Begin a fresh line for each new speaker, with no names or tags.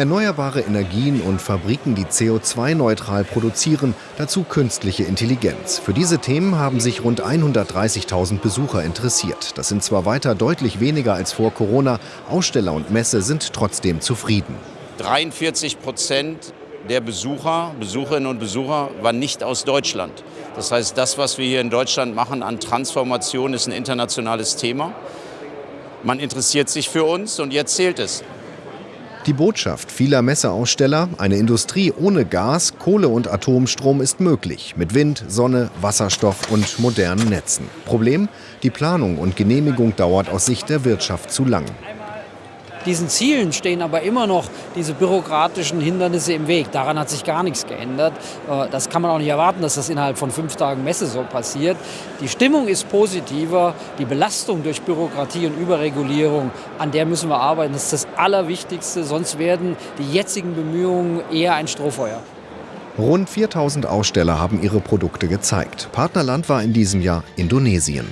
Erneuerbare Energien und Fabriken, die CO2-neutral produzieren, dazu künstliche Intelligenz. Für diese Themen haben sich rund 130.000 Besucher interessiert. Das sind zwar weiter deutlich weniger als vor Corona, Aussteller und Messe sind trotzdem zufrieden.
43 Prozent der Besucher, Besucherinnen und Besucher waren nicht aus Deutschland. Das heißt, das, was wir hier in Deutschland machen an Transformation, ist ein internationales Thema. Man interessiert sich für uns und jetzt zählt es.
Die Botschaft vieler Messeaussteller, eine Industrie ohne Gas, Kohle und Atomstrom ist möglich, mit Wind, Sonne, Wasserstoff und modernen Netzen. Problem, die Planung und Genehmigung dauert aus Sicht der Wirtschaft zu lang.
Diesen Zielen stehen aber immer noch diese bürokratischen Hindernisse im Weg. Daran hat sich gar nichts geändert. Äh, das kann man auch nicht erwarten, dass das innerhalb von fünf Tagen Messe so passiert. Die Stimmung ist positiver. Die Belastung durch Bürokratie und Überregulierung, an der müssen wir arbeiten. Das ist das Allerwichtigste. Sonst werden die jetzigen Bemühungen eher ein Strohfeuer.
Rund 4000 Aussteller haben ihre Produkte gezeigt. Partnerland war in diesem Jahr Indonesien.